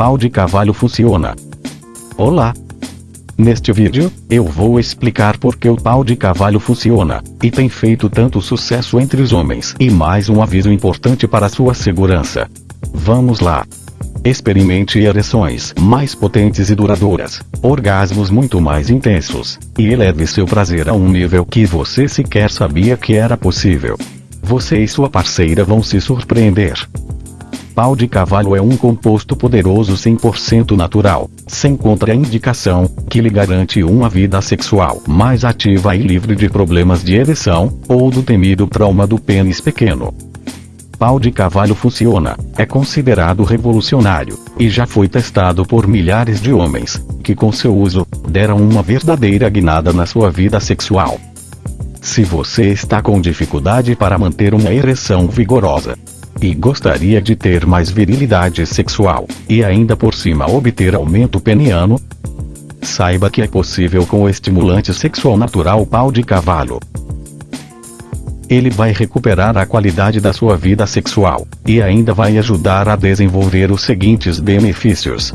pau de cavalo funciona. Olá! Neste vídeo, eu vou explicar por que o pau de cavalo funciona, e tem feito tanto sucesso entre os homens. E mais um aviso importante para sua segurança. Vamos lá! Experimente ereções mais potentes e duradouras, orgasmos muito mais intensos, e eleve seu prazer a um nível que você sequer sabia que era possível. Você e sua parceira vão se surpreender. Pau de cavalo é um composto poderoso 100% natural, sem contraindicação, que lhe garante uma vida sexual mais ativa e livre de problemas de ereção, ou do temido trauma do pênis pequeno. Pau de cavalo funciona, é considerado revolucionário, e já foi testado por milhares de homens, que com seu uso, deram uma verdadeira guinada na sua vida sexual. Se você está com dificuldade para manter uma ereção vigorosa, e gostaria de ter mais virilidade sexual, e ainda por cima obter aumento peniano, saiba que é possível com o estimulante sexual natural pau de cavalo ele vai recuperar a qualidade da sua vida sexual, e ainda vai ajudar a desenvolver os seguintes benefícios.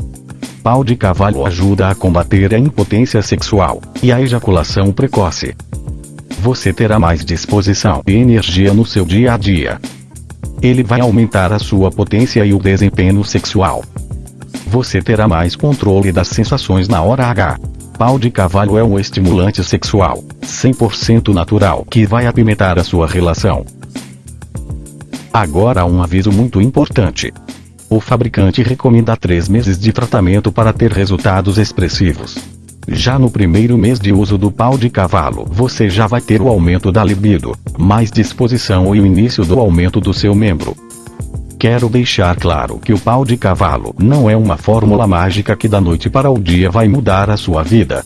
Pau de cavalo ajuda a combater a impotência sexual, e a ejaculação precoce. Você terá mais disposição e energia no seu dia a dia. Ele vai aumentar a sua potência e o desempenho sexual. Você terá mais controle das sensações na hora H. Pau de cavalo é um estimulante sexual, 100% natural que vai apimentar a sua relação. Agora um aviso muito importante. O fabricante recomenda 3 meses de tratamento para ter resultados expressivos. Já no primeiro mês de uso do pau de cavalo, você já vai ter o aumento da libido, mais disposição e o início do aumento do seu membro. Quero deixar claro que o pau de cavalo não é uma fórmula mágica que da noite para o dia vai mudar a sua vida.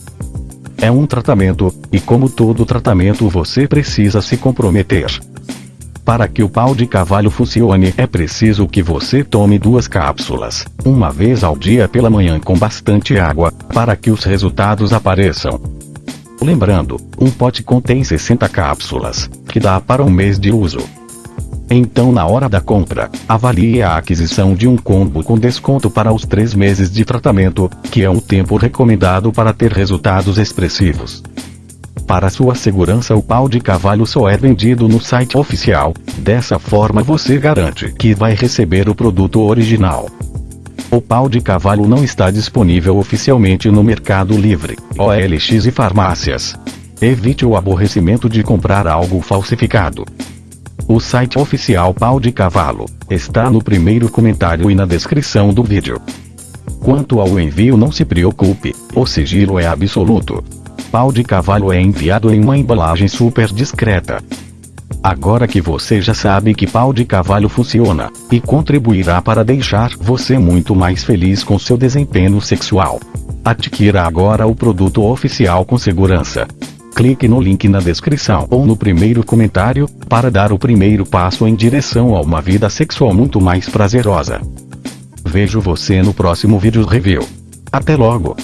É um tratamento, e como todo tratamento você precisa se comprometer. Para que o pau de cavalo funcione é preciso que você tome duas cápsulas, uma vez ao dia pela manhã com bastante água, para que os resultados apareçam. Lembrando, um pote contém 60 cápsulas, que dá para um mês de uso. Então na hora da compra, avalie a aquisição de um combo com desconto para os 3 meses de tratamento, que é o tempo recomendado para ter resultados expressivos. Para sua segurança o pau de cavalo só é vendido no site oficial, dessa forma você garante que vai receber o produto original. O pau de cavalo não está disponível oficialmente no Mercado Livre, OLX e farmácias. Evite o aborrecimento de comprar algo falsificado. O site oficial Pau de Cavalo está no primeiro comentário e na descrição do vídeo. Quanto ao envio não se preocupe, o sigilo é absoluto. Pau de cavalo é enviado em uma embalagem super discreta. Agora que você já sabe que pau de cavalo funciona, e contribuirá para deixar você muito mais feliz com seu desempenho sexual. Adquira agora o produto oficial com segurança. Clique no link na descrição ou no primeiro comentário, para dar o primeiro passo em direção a uma vida sexual muito mais prazerosa. Vejo você no próximo vídeo review. Até logo!